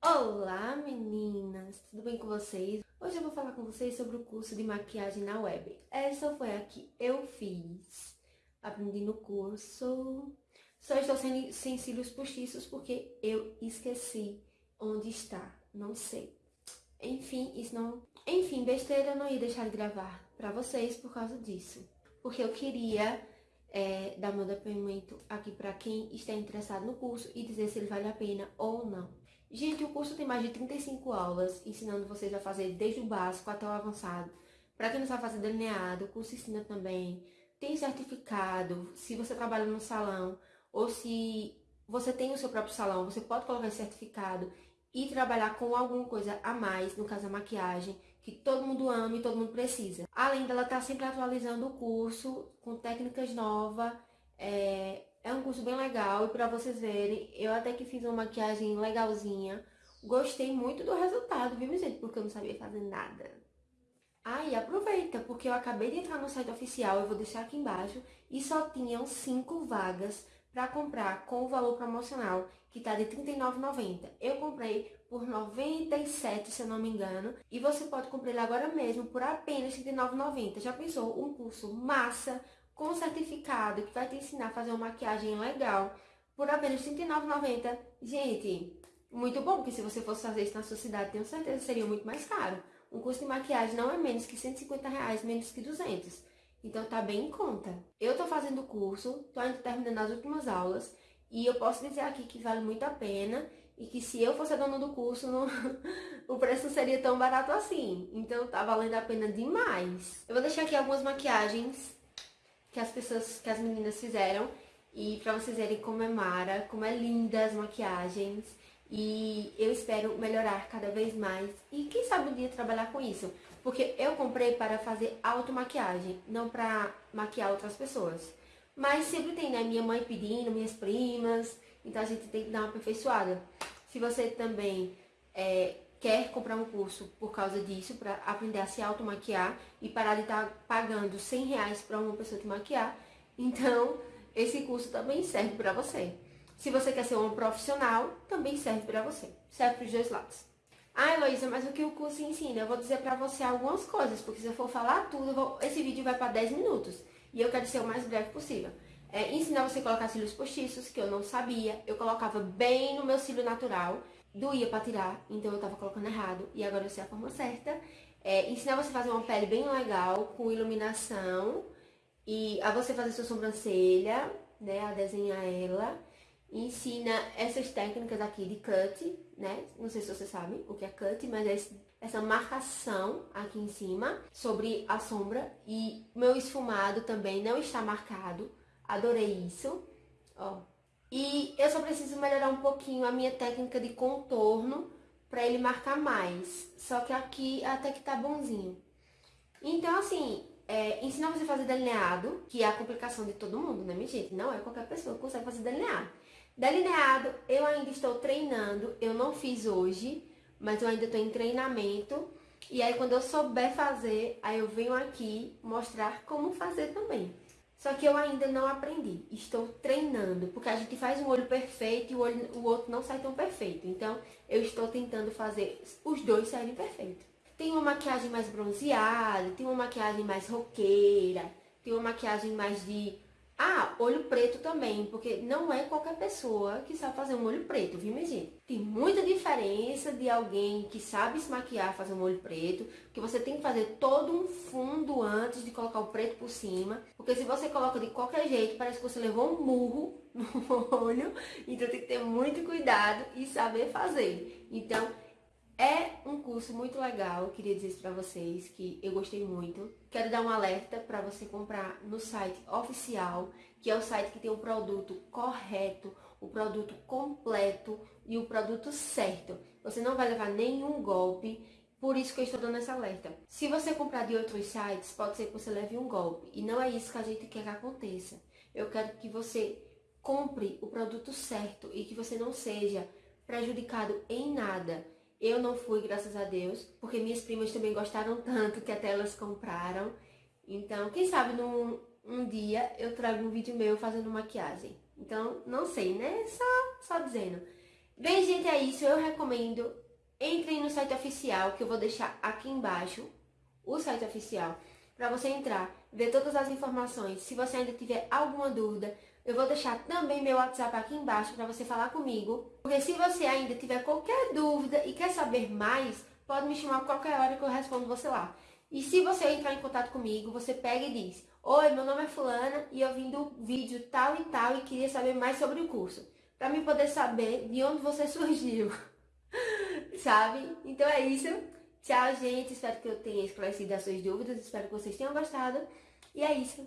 Olá meninas, tudo bem com vocês? Hoje eu vou falar com vocês sobre o curso de maquiagem na web. Essa foi a que eu fiz. Aprendi no curso. Só estou sem, sem cílios postiços porque eu esqueci onde está. Não sei. Enfim, isso não... Enfim, besteira, eu não ia deixar de gravar pra vocês por causa disso. Porque eu queria é, dar meu depoimento aqui para quem está interessado no curso e dizer se ele vale a pena ou não. Gente, o curso tem mais de 35 aulas, ensinando vocês a fazer desde o básico até o avançado. Para quem não sabe fazer delineado, o curso ensina também. Tem certificado, se você trabalha no salão ou se você tem o seu próprio salão, você pode colocar esse certificado e trabalhar com alguma coisa a mais, no caso a maquiagem, que todo mundo ama e todo mundo precisa. Além dela estar tá sempre atualizando o curso com técnicas novas, é, é um curso bem legal e para vocês verem, eu até que fiz uma maquiagem legalzinha, gostei muito do resultado, viu, gente? Porque eu não sabia fazer nada. Aí, ah, aproveita, porque eu acabei de entrar no site oficial, eu vou deixar aqui embaixo, e só tinham 5 vagas para comprar com o valor promocional, que tá de R$39,90. Eu comprei por R$97, se eu não me engano, e você pode comprar ele agora mesmo por apenas R$39,90. Já pensou? Um curso massa, com certificado, que vai te ensinar a fazer uma maquiagem legal, por apenas R$39,90. Gente, muito bom, porque se você fosse fazer isso na sua cidade, tenho certeza seria muito mais caro. Um curso de maquiagem não é menos que 150 reais, menos que 200. Então tá bem em conta. Eu tô fazendo o curso, tô ainda terminando as últimas aulas e eu posso dizer aqui que vale muito a pena e que se eu fosse a dona do curso, não... o preço não seria tão barato assim. Então tá valendo a pena demais. Eu vou deixar aqui algumas maquiagens que as pessoas, que as meninas fizeram e pra vocês verem como é mara, como é linda as maquiagens. E eu espero melhorar cada vez mais e quem sabe um dia trabalhar com isso. Porque eu comprei para fazer automaquiagem, não para maquiar outras pessoas. Mas sempre tem, né? Minha mãe pedindo, minhas primas. Então a gente tem que dar uma aperfeiçoada. Se você também é, quer comprar um curso por causa disso, para aprender a se automaquiar e parar de estar tá pagando 100 reais para uma pessoa te maquiar, então esse curso também serve para você. Se você quer ser um profissional, também serve para você. Serve para os dois lados. Ah, Heloísa, mas o que o curso ensina? Eu vou dizer para você algumas coisas, porque se eu for falar tudo, vou... esse vídeo vai para 10 minutos. E eu quero ser o mais breve possível. É, ensinar você a colocar cílios postiços, que eu não sabia. Eu colocava bem no meu cílio natural. Doía para tirar, então eu tava colocando errado. E agora eu sei a forma certa. É, ensinar você a fazer uma pele bem legal, com iluminação. E a você fazer sua sobrancelha, né? A desenhar ela ensina essas técnicas aqui de cut, né? Não sei se você sabe o que é cut, mas é essa marcação aqui em cima sobre a sombra. E meu esfumado também não está marcado. Adorei isso, ó. E eu só preciso melhorar um pouquinho a minha técnica de contorno para ele marcar mais. Só que aqui até que tá bonzinho. Então, assim, é, ensinar você a fazer delineado, que é a complicação de todo mundo, né, minha gente? Não é qualquer pessoa que consegue fazer delineado. Delineado, eu ainda estou treinando, eu não fiz hoje, mas eu ainda estou em treinamento. E aí quando eu souber fazer, aí eu venho aqui mostrar como fazer também. Só que eu ainda não aprendi, estou treinando, porque a gente faz um olho perfeito e o, olho, o outro não sai tão perfeito. Então, eu estou tentando fazer os dois saírem perfeitos. Tem uma maquiagem mais bronzeada, tem uma maquiagem mais roqueira, tem uma maquiagem mais de ah, olho preto também, porque não é qualquer pessoa que sabe fazer um olho preto, viu, minha gente? Tem muita diferença de alguém que sabe se maquiar, fazer um olho preto, que você tem que fazer todo um fundo antes de colocar o preto por cima, porque se você coloca de qualquer jeito, parece que você levou um murro no olho, então tem que ter muito cuidado e saber fazer. Então, é um curso muito legal, queria dizer isso pra vocês, que eu gostei muito. Quero dar um alerta para você comprar no site oficial, que é o site que tem o produto correto, o produto completo e o produto certo. Você não vai levar nenhum golpe, por isso que eu estou dando esse alerta. Se você comprar de outros sites, pode ser que você leve um golpe. E não é isso que a gente quer que aconteça. Eu quero que você compre o produto certo e que você não seja prejudicado em nada. Eu não fui, graças a Deus, porque minhas primas também gostaram tanto que até elas compraram. Então, quem sabe num um dia eu trago um vídeo meu fazendo maquiagem. Então, não sei, né? Só, só dizendo. Bem, gente, é isso. Eu recomendo. Entrem no site oficial, que eu vou deixar aqui embaixo, o site oficial, para você entrar, ver todas as informações. Se você ainda tiver alguma dúvida, eu vou deixar também meu WhatsApp aqui embaixo para você falar comigo. Porque se você ainda tiver qualquer dúvida e quer saber mais, pode me chamar a qualquer hora que eu respondo você lá. E se você entrar em contato comigo, você pega e diz: Oi, meu nome é Fulana e eu vim do vídeo tal e tal e queria saber mais sobre o curso. Para me poder saber de onde você surgiu. Sabe? Então é isso. Tchau, gente. Espero que eu tenha esclarecido as suas dúvidas. Espero que vocês tenham gostado. E é isso.